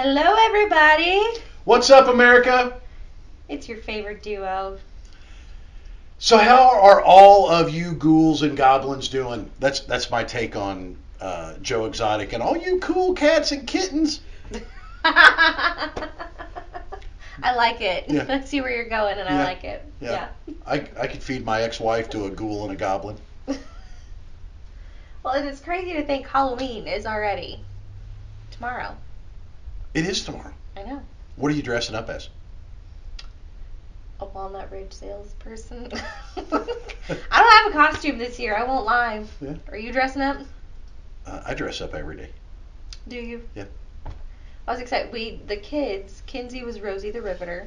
Hello, everybody. What's up, America? It's your favorite duo. So, how are all of you ghouls and goblins doing? That's that's my take on uh, Joe Exotic and all you cool cats and kittens. I like it. Yeah. I see where you're going, and I like it. Yeah. I I could feed my ex-wife to a ghoul and a goblin. Well, it is crazy to think Halloween is already tomorrow. It is tomorrow. I know. What are you dressing up as? A Walnut Ridge salesperson. I don't have a costume this year. I won't lie. Yeah. Are you dressing up? Uh, I dress up every day. Do you? Yeah. I was excited. We the kids. Kinsey was Rosie the Riveter,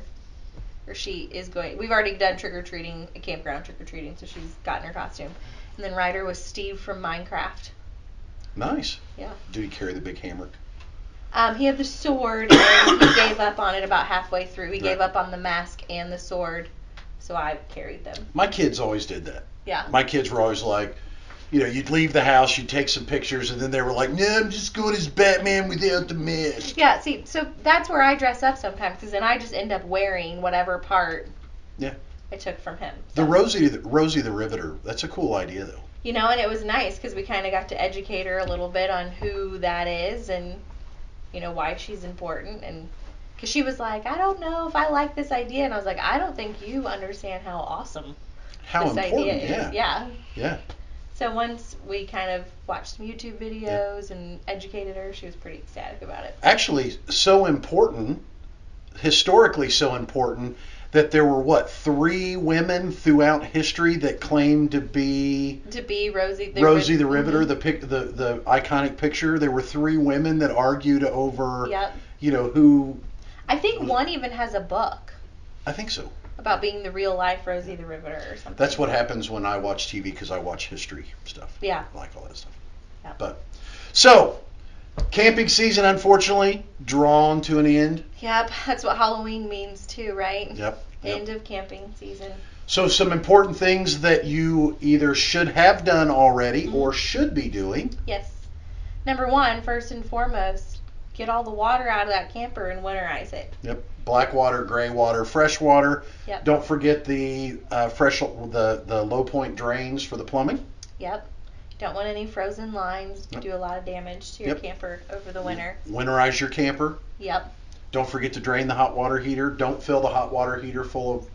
or she is going. We've already done trick or treating, a campground trick or treating, so she's gotten her costume. And then Ryder was Steve from Minecraft. Nice. Yeah. Do you carry the big hammer? Um, he had the sword, and he gave up on it about halfway through. He gave up on the mask and the sword, so I carried them. My kids always did that. Yeah. My kids were always like, you know, you'd leave the house, you'd take some pictures, and then they were like, no, I'm just going as Batman without the mask. Yeah. See, so that's where I dress up sometimes, because then I just end up wearing whatever part. Yeah. I took from him. The Rosie, the, Rosie the Riveter. That's a cool idea, though. you know, and it was nice because we kind of got to educate her a little bit on who that is and, you know, why she's important. And because she was like, I don't know if I like this idea. And I was like, I don't think you understand how awesome How this important? idea is. Yeah. Yeah. So once we kind of watched some YouTube videos and educated her, she was pretty ecstatic about it. Actually, so important, historically so important, that there were what three women throughout history that claimed to be To be Rosie the Rosie Riv- the Riveter, Mhm. the pic, the the iconic picture. There were three women that argued over, Yep. you know, who. I think one even has a book I think so. about being the real life Rosie the Riveter or something. That's what happens when I watch TV because I watch history stuff. Yeah. I like all that stuff. Yeah. But so, camping season unfortunately drawn to an end. Yep. That's what Halloween means too, right? Yep. yep. End of camping season. So some important things that you either should have done already Mm-hmm. or should be doing. Yes. Number one, first and foremost, get all the water out of that camper and winterize it. Yep. Black water, gray water, fresh water. Yep. Don't forget the uh, fresh the the low point drains for the plumbing. Yep. Don't want any frozen lines to Yep. do a lot of damage to your Yep. camper over the winter. Winterize your camper. Yep. Don't forget to drain the hot water heater. Don't fill the hot water heater full of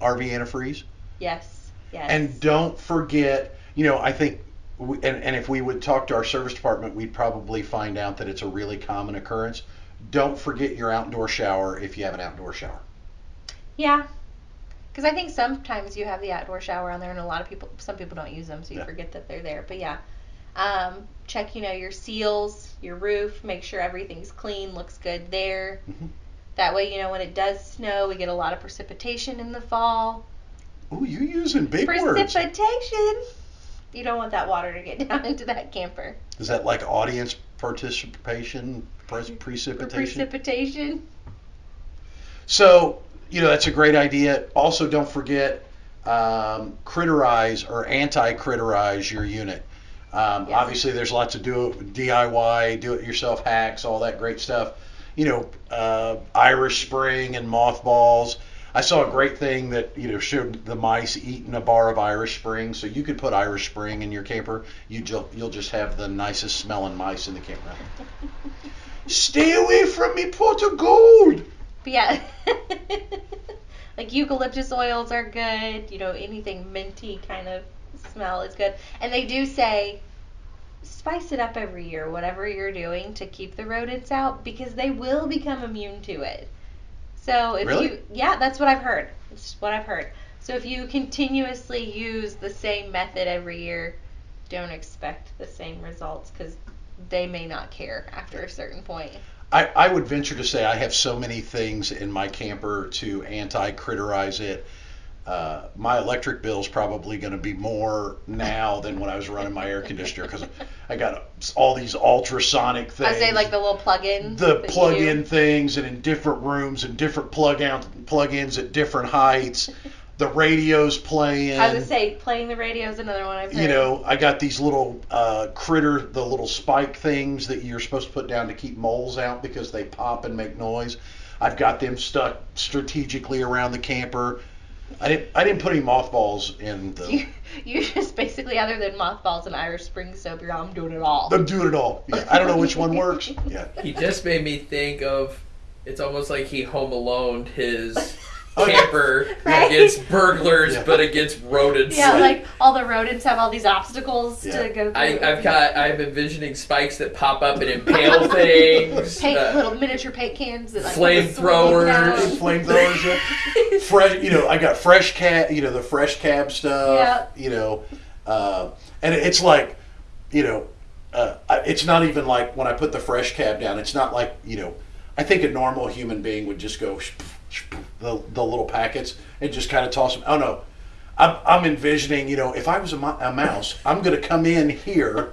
RV antifreeze. Yes. Yes. And don't forget, you know, I think, we, and, and if we would talk to our service department, we'd probably find out that it's a really common occurrence. Don't forget your outdoor shower if you have an outdoor shower. yeah. Because I think sometimes you have the outdoor shower on there, and a lot of people, some people don't use them, so you Yeah. forget that they're there. But yeah, um, check, you know, your seals, your roof, make sure everything's clean, looks good there. Mhm. That way, you know, when it does snow, we get a lot of precipitation in the fall. Ooh, you using big words. Precipitation. You don't want that water to get down into that camper. Is that like audience participation, pre- precipitation? Precipitation. So, you know, that's a great idea. Also, don't forget um, critterize or anti-critterize your unit. Um. Obviously, there's lots of do DIY, do-it-yourself hacks, all that great stuff. You know, uh, Irish Spring and mothballs. I saw a great thing that you know showed the mice eating a bar of Irish Spring. So you could put Irish Spring in your camper. You ju- you'll just have the nicest smelling mice in the campground. Stay away from me, pot of gold. But yeah, like eucalyptus oils are good. You know, anything minty kind of smell is good. And they do say spice it up every year, whatever you're doing to keep the rodents out, because they will become immune to it. So if Really? you, yeah, that's what I've heard. It's what I've heard. So if you continuously use the same method every year, don't expect the same results because they may not care after a certain point. I, I would venture to say I have so many things in my camper to anti-critterize it. Uh, my electric bill is probably going to be more now than when I was running my air conditioner because I got all these ultrasonic things. I say like the little plug-in. the plug-in things and in different rooms and different plug out plug-ins at different heights. The radio's playing. I would say playing the radio is another one I've heard. you know, I got these little uh, critter, the little spike things that you're supposed to put down to keep moles out because they pop and make noise. I've got them stuck strategically around the camper. I didn't. I didn't put any mothballs in the. You, you just basically, other than mothballs and Irish Spring soap, you're I'm doing it all. I'm doing it all. Yeah, I don't know which one works. Yeah. He just made me think of. It's almost like he home alone his yeah. camper Right. against burglars, Yeah. but against rodents. Yeah, like all the rodents have all these obstacles Yeah. to go through. I, I've got. I'm envisioning spikes that pop up and impale things. paint uh, little miniature paint cans that like Flamethrowers. swing Flamethrowers. Yeah. fresh you know i got fresh cab you know the fresh cab stuff Yeah. you know uh, and it's like you know uh, it's not even like when i put the fresh cab down it's not like you know i think a normal human being would just go the, the little packets and just kind of toss them oh no I'm, I'm envisioning you know if i was a, mo- a mouse i'm going to come in here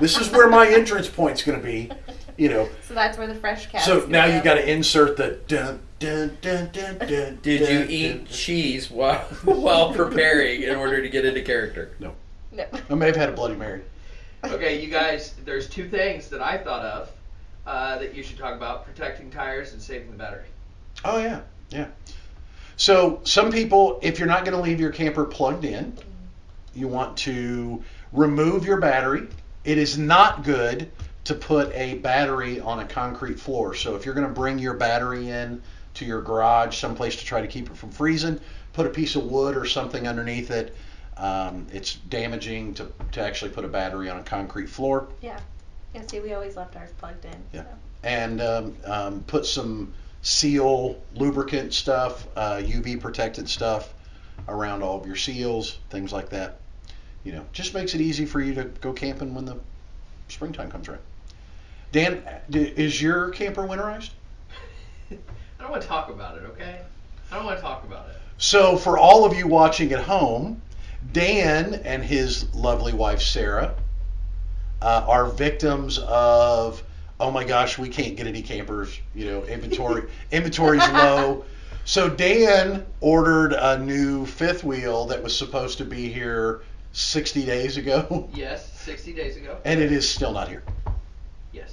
this is where my entrance point's going to be you know So that's where the fresh cab. so now you've got to insert the dun dun dun dun dun. Did you eat dun. cheese while while preparing in order to get into character? No. No. I may have had a Bloody Mary. Okay, you guys, there's two things that I thought of uh, that you should talk about protecting tires and saving the battery. Oh yeah, yeah. So some people, if you're not going to leave your camper plugged in, you want to remove your battery. It is not good to put a battery on a concrete floor. So if you're going to bring your battery in to your garage, someplace to try to keep it from freezing, put a piece of wood or something underneath it. Um, it's damaging to, to actually put a battery on a concrete floor. Yeah. Yeah. See, we always left ours plugged in. Yeah. So. and um, um, put some seal lubricant stuff, uh, UV protected stuff around all of your seals, things like that. You know, just makes it easy for you to go camping when the springtime comes around. Dan, is your camper winterized? I don't want to talk about it, okay? I don't want to talk about it. So, for all of you watching at home, Dan and his lovely wife Sarah uh, are victims of oh my gosh, we can't get any campers. You know, inventory inventory's low. So Dan ordered a new fifth wheel that was supposed to be here 60 days ago, Yes, 60 days ago. and it is still not here. Yes.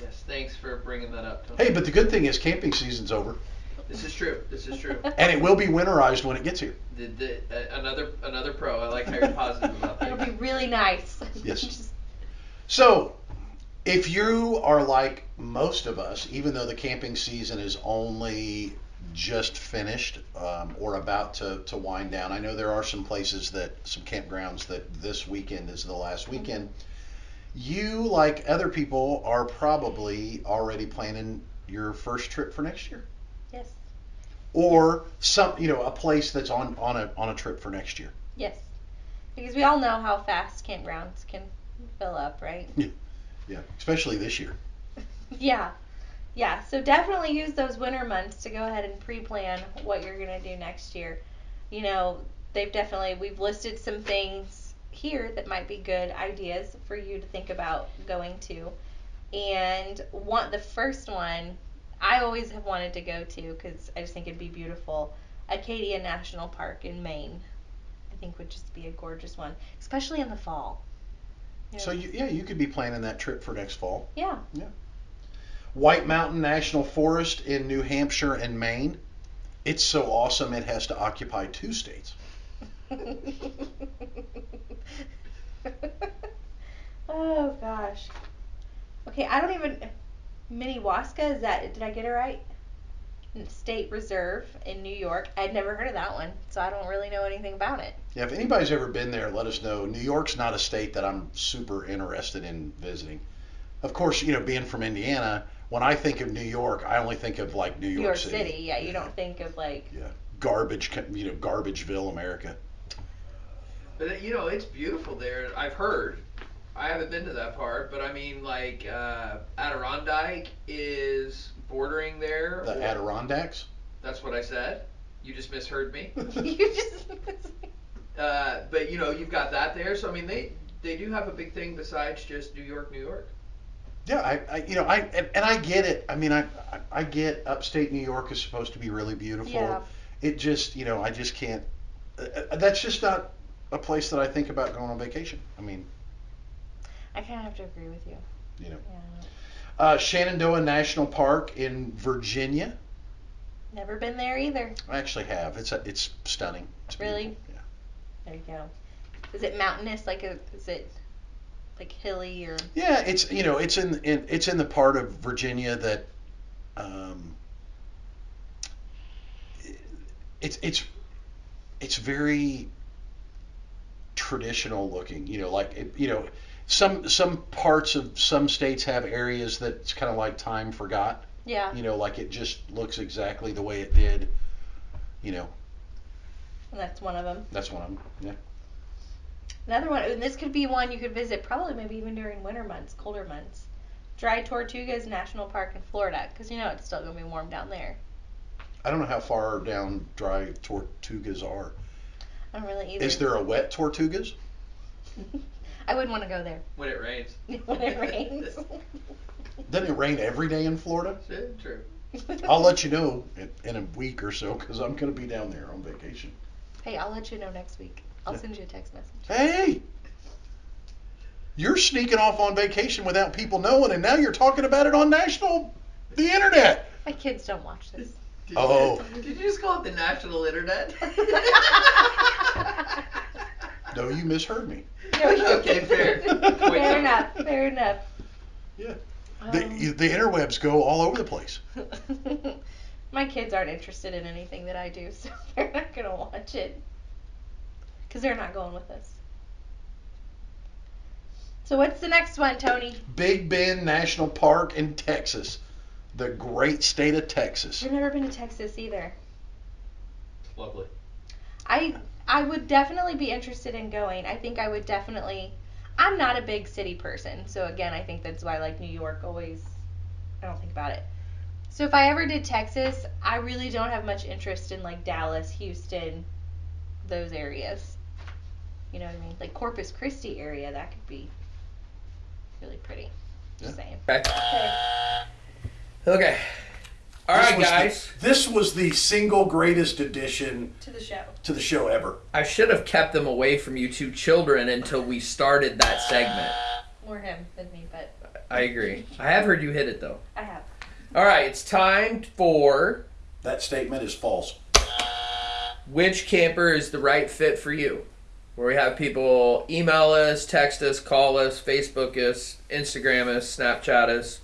Yes, thanks for bringing that up, Tony. Hey, but the good thing is camping season's over, This is true. This is true. and it will be winterized when it gets here. The, the, uh, another another pro. I like how you're positive about that. It'll be really nice. Yes. So, if you are like most of us, even though the camping season is only just finished um, or about to, to wind down, I know there are some places that, some campgrounds that this weekend is the last weekend. You, like other people, are probably already planning your first trip for next year, yes. or some, you know, a place that's on on a on a trip for next year. Yes. Because we all know how fast campgrounds can fill up, right? Yeah, especially this year. Yeah. Yeah. So definitely use those winter months to go ahead and pre-plan what you're going to do next year. You know, they've definitely we've listed some things here that might be good ideas for you to think about going to. And one the first one I always have wanted to go to cuz I just think it'd be beautiful. Acadia National Park in Maine. I think would just be a gorgeous one, especially in the fall. You So you, yeah, you could be planning that trip for next fall. Yeah. yeah. White Mountain National Forest in New Hampshire and Maine. It's so awesome it has to occupy two states. oh gosh. Okay, I don't even. Minnewaska is that? Did I get it right? State Reserve in New York. I'd never heard of that one, so I don't really know anything about it. Yeah, if anybody's ever been there, let us know. New York's not a state that I'm super interested in visiting. Of course, you know, being from Indiana, when I think of New York, I only think of like New York, New York City. Yeah, you don't think of like. Yeah, garbage, you know, garbageville, America. But you know, it's beautiful there. I've heard. I haven't been to that part, but I mean, like uh, Adirondack is bordering there. The or- Adirondacks. That's what I said. You just misheard me. you just. Uh, but you know, you've got that there. So I mean, they they do have a big thing besides just New York, New York. Yeah, I, I you know, I and, and I get it. I mean, I, I I get upstate New York is supposed to be really beautiful. Yeah. It just, you know, I just can't uh, that's just not a place that I think about going on vacation. I mean, I kind of have to agree with you. you know, Yeah. Uh, Shenandoah National Park in Virginia. Never been there either. I actually have. It's a, it's stunning. It's Really? Yeah. There you go. Is it mountainous? Like, a, is it like hilly or? Yeah, it's you know it's in, in it's in the part of Virginia that um, it's it's it's very traditional looking. You know, like it, you know some some parts of some states have areas that's kind of like time forgot. Yeah. You know, like it just looks exactly the way it did. You know, And that's one of them. that's one of them. Yeah. Another one, and this could be one you could visit probably maybe even during winter months, colder months. Dry Tortugas National Park in Florida, because you know it's still gonna be warm down there. I don't know how far down dry tortugas are. I don't really either. Is there a wet tortugas? I wouldn't want to go there When it rains. when it rains. Doesn't it rain every day in Florida? Yeah, True. I'll let you know in, in a week or so because I'm going to be down there on vacation. hey, I'll let you know next week. I'll send you a text message. Hey, you're sneaking off on vacation without people knowing, and now you're talking about it on national, the internet. My kids don't watch this. Did Oh. You, did you just call it the national internet? No, you misheard me. No, you- Okay, fair. fair enough. Fair enough. Yeah. Um, The, the interwebs go all over the place. My kids aren't interested in anything that I do, so they're not gonna watch it. Cause they're not going with us. So what's the next one, Tony? Big Bend National Park in Texas, the great state of Texas. I've never been to Texas either. Lovely. I I would definitely be interested in going. I think I would definitely. I'm not a big city person, so again, I think that's why like New York always. I don't think about it. So if I ever did Texas, I really don't have much interest in like Dallas, Houston, those areas. You know what I mean? Like Corpus Christi area, that could be really pretty. Just saying. Okay. Okay. Okay. All This right, was the- guys. this was the single greatest addition To the show. to the show ever. I should have kept them away from you two children until we started that segment. More him than me, but I agree. I have heard you hit it though. I have. All right, it's time for That statement is false. which camper is the right fit for you. Where we have people email us, text us, call us, Facebook us, Instagram us, Snapchat us,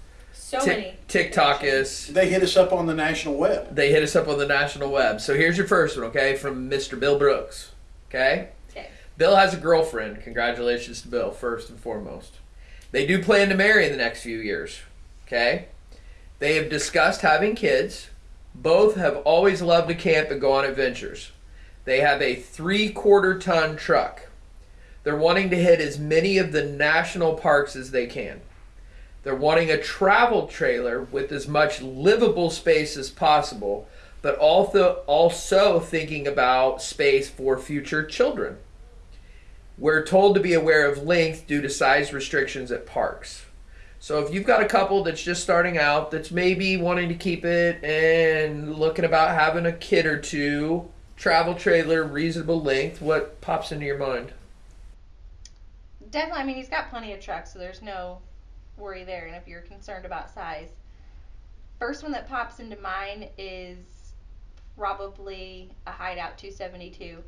So Tik- many. TikTok is. They hit us up on the national web. They hit us up on the national web. So here's your first one, okay, from Mr. Bill Brooks. Okay? Okay. Bill has a girlfriend. Congratulations to Bill, first and foremost. They do plan to marry in the next few years. Okay? They have discussed having kids. Both have always loved to camp and go on adventures. They have a three quarter ton truck. They're wanting to hit as many of the national parks as they can. They're wanting a travel trailer with as much livable space as possible, but also also thinking about space for future children. We're told to be aware of length due to size restrictions at parks. So if you've got a couple that's just starting out, that's maybe wanting to keep it and looking about having a kid or two, travel trailer, reasonable length, what pops into your mind? Definitely, I mean, he's got plenty of trucks, so there's no worry there. And if you're concerned about size, first one that pops into mind is probably a Hideout 272.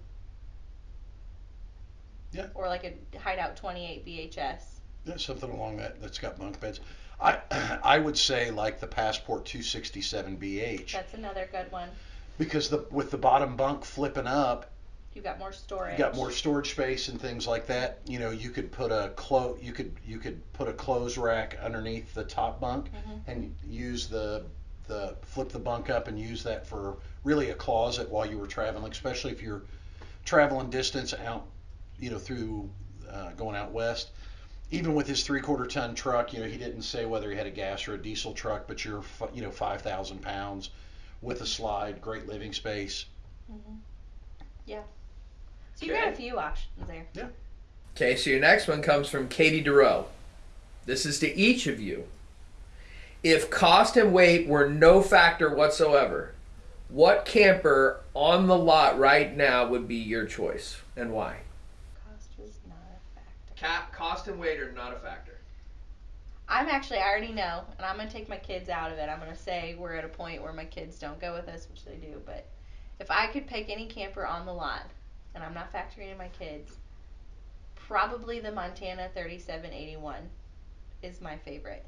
Yeah. Or like a Hideout 28 BHS. Yeah, something along that that's got bunk beds. I I would say like the Passport 267 BH That's another good one. because the with the bottom bunk flipping up, You got more storage. you got more storage space and things like that. You know, you could put a clo you could you could put a clothes rack underneath the top bunk Mhm. and use the the flip the bunk up and use that for really a closet while you were traveling, especially if you're traveling distance out, you know, through uh, going out west. Even with his three quarter ton truck, you know, he didn't say whether he had a gas or a diesel truck, but you're, you know, 5,000 pounds with a slide, great living space. hmm Yeah. So you've got a few options there. Yeah. Okay, so your next one comes from Katie DeRoe. This is to each of you. If cost and weight were no factor whatsoever, What camper on the lot right now would be your choice and why? Cost was not a factor. Cap, cost and weight are not a factor. I'm actually, I already know, and I'm gonna take my kids out of it. I'm gonna say we're at a point where my kids don't go with us, which they do. But if I could pick any camper on the lot, and I'm not factoring in my kids, probably the Montana 3781 is my favorite.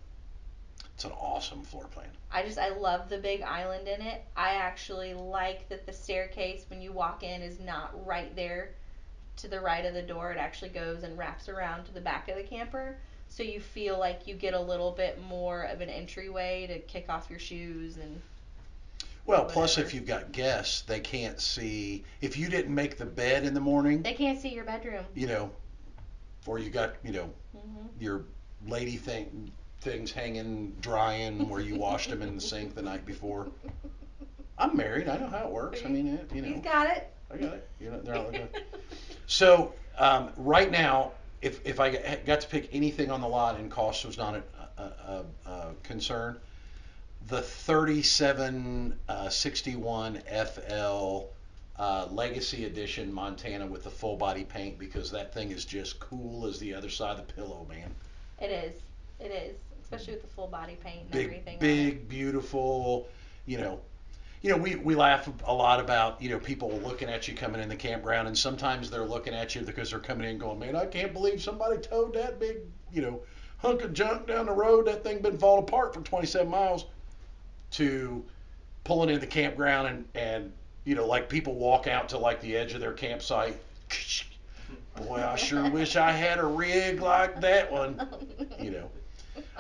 It's an awesome floor plan. I just I love the big island in it. I actually like that the staircase when you walk in is not right there to the right of the door. It actually goes and wraps around to the back of the camper. So you feel like you get a little bit more of an entryway to kick off your shoes and Well, plus Whatever. if you've got guests, they can't see. If you didn't make the bed in the morning, they can't see your bedroom. you know, or you got you know hmm your lady thing things hanging drying where you washed them in the sink the night before. I'm married. I know how it works. I mean, it, you know, He's got it. I got it. You know, they're not looking. So um, right now, if if I got- got to pick anything on the lot and cost was not a, a, a, a concern, the 3761 FL uh, Legacy Edition Montana with the full body paint because that thing is just cool as the other side of the pillow, man. It is. It is. Especially with the full body paint and Big, everything. big, beautiful. You know, you know, we, we laugh a lot about you know people looking at you coming in the campground, and sometimes they're looking at you because they're coming in going, man, I can't believe somebody towed that big, you know, hunk of junk down the road. That thing been falling apart for 27 miles. To pulling in the campground and and you know like people walk out to like the edge of their campsite. Boy, I sure wish I had a rig like that one. You know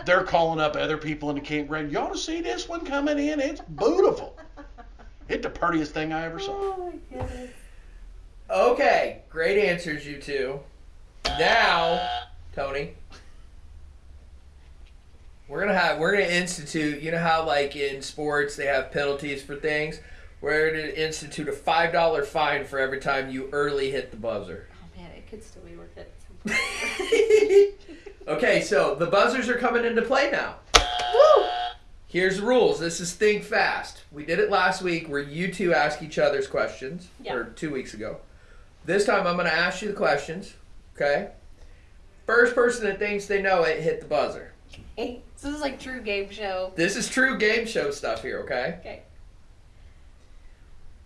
they're calling up other people in the campground. You ought to see this one coming in. It's beautiful. It's the prettiest thing I ever saw. Oh my goodness. Okay, great answers, you two. Now, Tony, we're gonna have we're gonna institute. You know how like in sports they have penalties for things. We're gonna institute a five dollar fine for every time you early hit the buzzer. Oh man, it could still be worth it. at some point. okay, so the buzzers are coming into play now. Woo! Here's the rules. This is think fast. We did it last week where you two ask each other's questions, Yeah. or two weeks ago. This time I'm going to ask you the questions. Okay. First person that thinks they know it, hit the buzzer. So this is like true game show. This is true game show stuff here. Okay. Okay.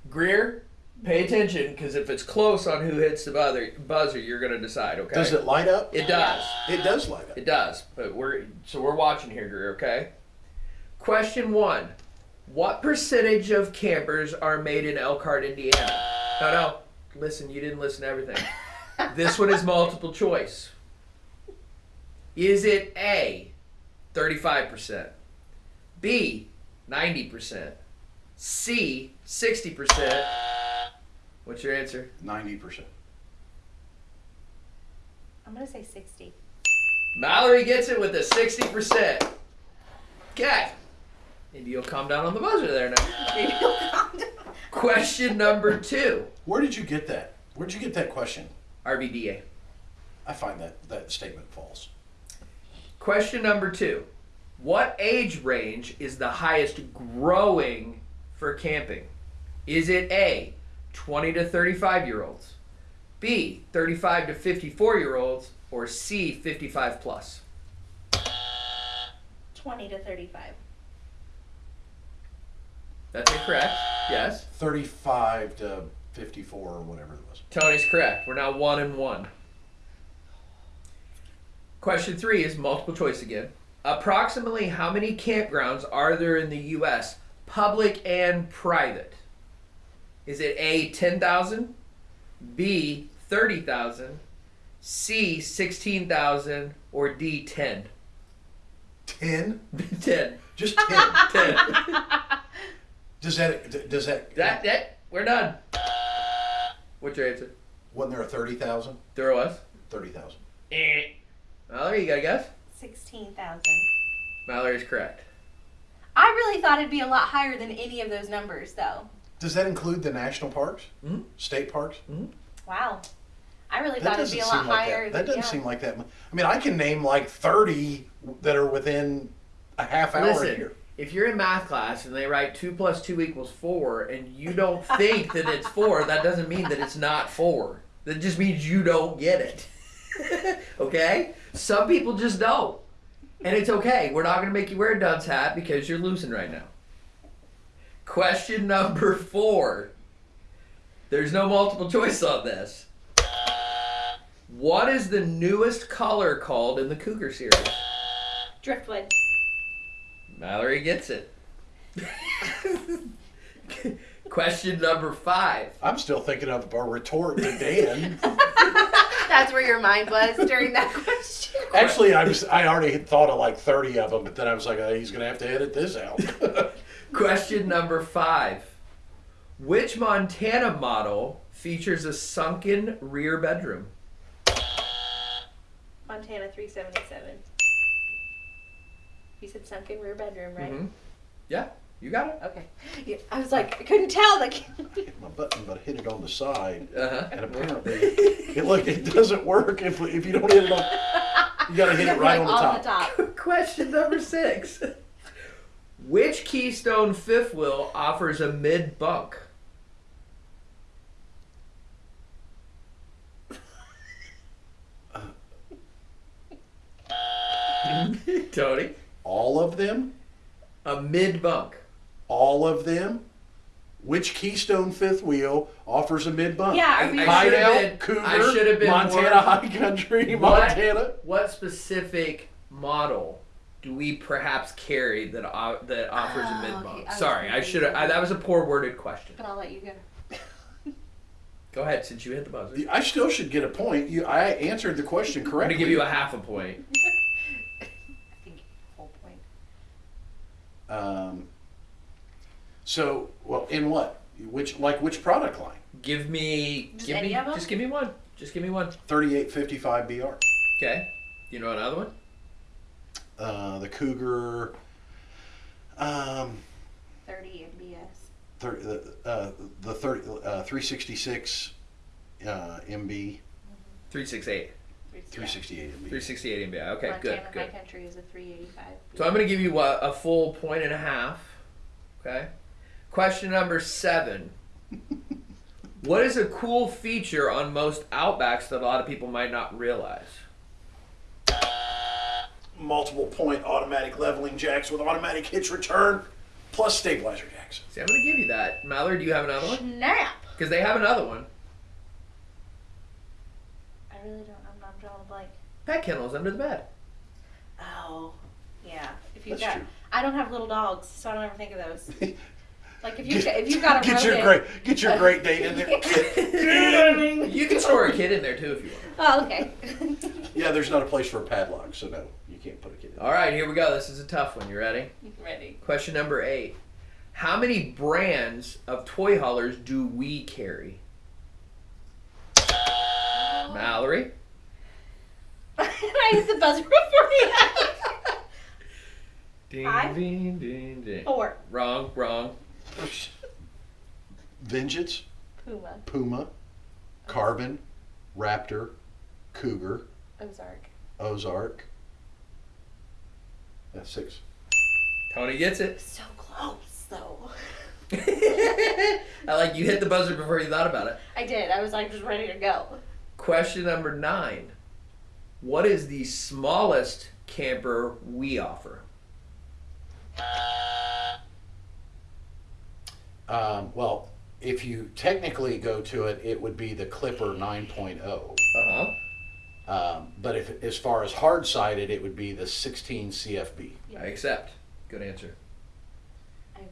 Greer, pay attention because if it's close on who hits the buzzer, buzzer, you're going to decide. Okay. Does it light up? It does. It does light up. It does, but we're so we're watching here, Greer. Okay. Question one: What percentage of campers are made in Elkhart, Indiana? No, no. Listen, you didn't listen to everything. This one is multiple choice. Is it A, thirty-five percent, B, ninety percent, C, sixty percent? What's your answer? Ninety percent. I'm gonna say 60. Mallory gets it with a 60%. Okay. Maybe you'll calm down on the buzzer there now. Maybe you'll calm down. Question number two. Where did you get that? Where'd you get that question? RVDA. I find that that statement false. Question number two. What age range is the highest growing for camping? Is it A, 20 to 35 year olds, B, 35 to 54 year olds, or C, 55 plus? 20 to 35. That's incorrect. Yes. Thirty-five to fifty-four or whatever it was. Tony's correct. We're now one and one. Question three is multiple choice again. Approximately how many campgrounds are there in the U.S., public and private? Is it A, 10,000, B, 30,000, C, 16,000, or D, 10? Ten? 10. Just ten. 10. does that does that that, that, we're done. What's your answer? wasn't there a thirty thousand? There was. Thirty thousand. Eh. Mallory, you got a guess? 16,000. Mallory's correct. I really thought it'd be a lot higher than any of those numbers, though. Does that include the national parks? Mhm. State parks? Wow. I really That thought it'd doesn't be a seem lot like higher that. than That doesn't yeah. seem like that. mu- I mean, I can name like thirty that are within a half hour Listen, here. if you're in math class and they write two plus two equals four, and you don't think that it's four, that doesn't mean that it's not four. That just means you don't get it. okay? Some people just don't. And it's okay. We're not going to make you wear a dunce hat because you're losing right now. Question number four. There's no multiple choice on this. What is the newest color called in the Cougar series? Driftwood. Mallory gets it. Question number five. I'm still thinking of a retort to Dan. That's where your mind was during that question. Actually, I was I already had thought of like 30 of them, but then I was like, oh, he's gonna have to edit this out. Question number five. Which Montana model features a sunken rear bedroom? Montana 377. You said sunken rear bedroom, right? Mhm. Yeah, you got it. Okay. Yeah, I was like, I couldn't tell. Like, hit my button, but I hit it on the side, Uh and apparently, it, look, it doesn't work if if you don't hit it on. You gotta hit it right like on the top. the top. Question number six. Which Keystone fifth wheel offers a mid bunk? Tony, All of them, a mid bunk. All of them. Which Keystone fifth wheel offers a mid bump? Yeah, I- are we I should've Hideout, been- Cougar, I should've been Montana more- High Country, What? Montana. What specific model do we perhaps carry that uh, that offers a Oh, mid okay. bunk? I was Sorry, I should have. That was a poor worded question. But I'll let you go. Go ahead, since you hit the buzzer. I still should get a point. You, I answered the question correctly. I'm gonna give you a half a point. I think full point. Um, so, well, in what? Which, like, which product line? Give me, Just give any me, of 'em? just give me one. Just give me one. Thirty-eight fifty-five BR. Okay. You know another one? Uh, the Cougar. Um, 30 MBS. thir- the uh, the thirty uh, three sixty-six uh, MB, Three six eight. three sixty-eight MB. Three sixty eight MBI. Okay, Montana good, High good. Country is a 385. So I'm gonna give you a, a full point and a half. Okay. Question number seven. what is a cool feature on most Outbacks that a lot of people might not realize? Multiple point automatic leveling jacks with automatic hitch return, plus stabilizer jacks. See, I'm gonna give you that. Mallory, do you have another one? Snap! Because they have another one. I really don't. I'm, I'm drawing a blank. Pet kennels under the bed. Oh, yeah. If you've That's got, true. I don't have little dogs, so I don't ever think of those. Like if you get, if you've got a get your rodent- great get your great date in there. you can store a kid in there too if you want. Oh, okay. yeah, there's not a place for a padlock, so no, you can't put a kid in. All right, here we go. This is a tough one. You ready? Ready. Question number eight. How many brands of toy haulers do we carry? Mallory? I hit the buzzer before you. Ding, Five? ding, ding, ding. Four. Wrong, wrong. Vengeance, Puma. Puma, Carbon, Raptor, Cougar, Ozark. Ozark. That's six. Tony gets it. So close though. I like you hit the buzzer before you thought about it. I did. I was like just ready to go. Question number nine. What is the smallest camper we offer? Uh, Um, well, if you technically go to it, it would be the Clipper 9.0. Uh huh. Um, but if as far as hard sided, it would be the 16 CFB. I accept. Good answer. I agree.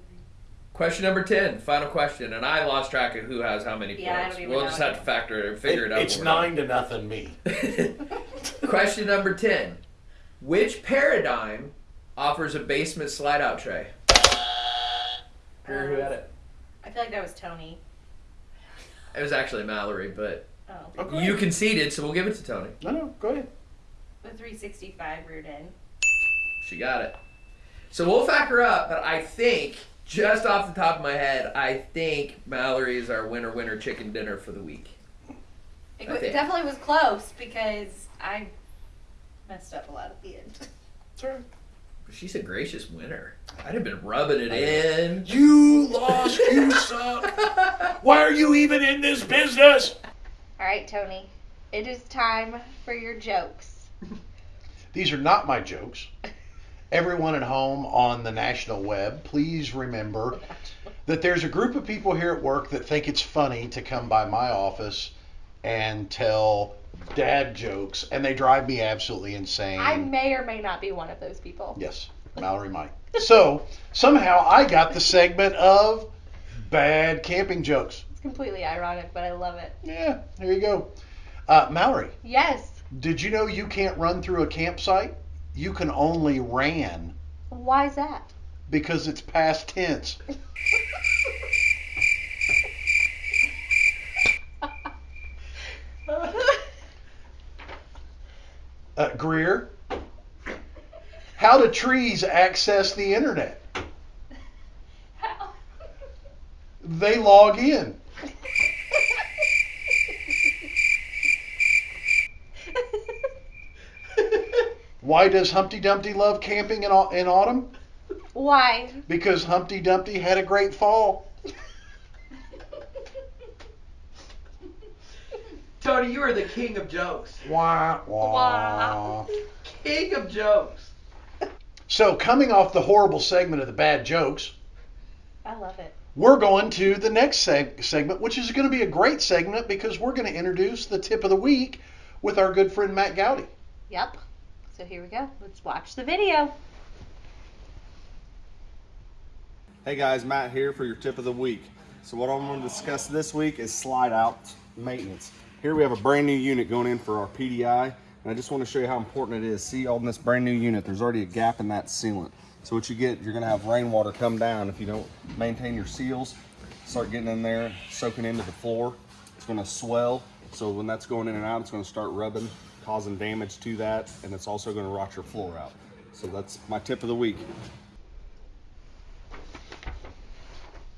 Question number 10, final question. And I lost track of who has how many Yeah, I points. don't even We'll know just have to factor it, and figure it, out. It's when we're done. nine to nothing me. Question number 10. Which paradigm offers a basement slide out tray? Drew, who had it? I feel like that was Tony. It was actually Mallory, but Oh. Okay. Oh, you conceded, so we'll give it to Tony. No, no, go ahead. The 365 reared in. She got it. So we'll factor up, but I think, just off the top of my head, I think Mallory is our winner winner chicken dinner for the week. It, I wa- think- definitely was close because I messed up a lot at the end. It's all right. She's a gracious winner. I'd have been rubbing it in. You lost. You suck. Why are you even in this business? All right, Tony. It is time for your jokes. These are not my jokes. Everyone at home on the national web, please remember that there's a group of people here at work that think it's funny to come by my office and tell dad jokes, and they drive me absolutely insane. I may or may not be one of those people. Yes, Mallory might. So somehow I got the segment of bad camping jokes. It's completely ironic, but I love it. Yeah, there you go. Uh, Mallory, Yes. did you know you can't run through a campsite? You can only ran Why is that? because it's past tense. Uh, Greer, how do trees access the internet? How? They log in. Why does Humpty Dumpty love camping in, in autumn? Why? Because Humpty Dumpty had a great fall. Tony, you are the king of jokes. Wah, wah. Wow. King of jokes. So, coming off the horrible segment of the bad jokes, I love it. we're going to the next seg- segment, which is going to be a great segment because we're going to introduce the tip of the week with our good friend Matt Gowdy. Yep. So here we go. Let's watch the video. Hey guys, Matt here for your tip of the week. So what I'm going to discuss this week is slide out maintenance. Here we have a brand new unit going in for our PDI, and I just want to show you how important it is. See on this brand new unit, there's already a gap in that sealant. So what you get, you're going to have rainwater come down if you don't maintain your seals. Start getting in there, soaking into the floor. It's going to swell. So when that's going in and out, it's going to start rubbing, causing damage to that, and it's also going to rot your floor out. So that's my tip of the week.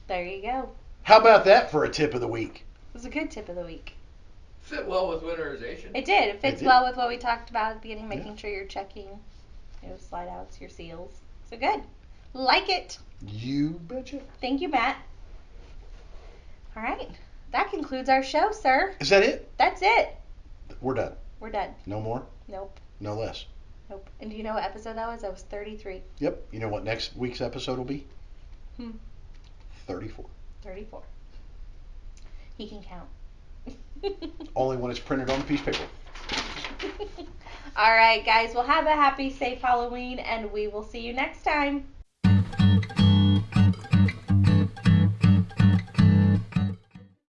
There you go. How about that for a tip of the week? It was a good tip of the week. Fit well with winterization. It did. It fits did. well with what we talked about at the beginning, making sure you're checking, your know, slide outs, your seals. So good. Like it. You betcha. Thank you, Matt. All right. That concludes our show, sir. Is that it? That's it. We're done. We're done. No more, Nope. no less. Nope. And do you know what episode that was? That was 33. Yep. You know what next week's episode will be? Hmm. 34. 34. He can count. Only when it's printed on a piece of paper. All right, guys. Well, have a happy, safe Halloween, and we will see you next time.